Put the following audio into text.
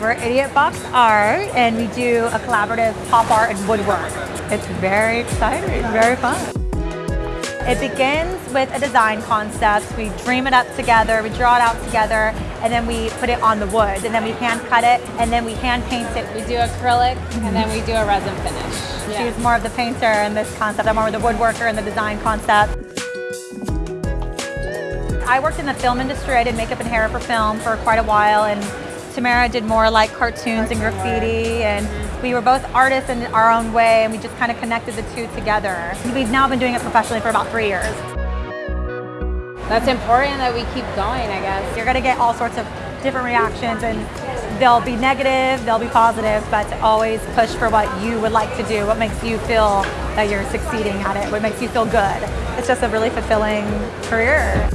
We're Idiot Box Art and we do a collaborative pop art and woodwork. It's very exciting, very fun. It begins with a design concept. We dream it up together, we draw it out together, and then we put it on the wood, and then we hand cut it, and then we hand paint it. We do acrylic, and then mm-hmm. we do a resin finish. She's more of the painter in this concept. I'm more of the woodworker in the design concept. I worked in the film industry. I did makeup and hair for film for quite a while, and Tamara did more like cartoons and graffiti, and we were both artists in our own way, and we just kind of connected the two together. We've now been doing it professionally for about three years. That's important that we keep going, I guess. You're gonna get all sorts of different reactions, and they'll be negative, they'll be positive, but always push for what you would like to do, what makes you feel that you're succeeding at it, what makes you feel good. It's just a really fulfilling career.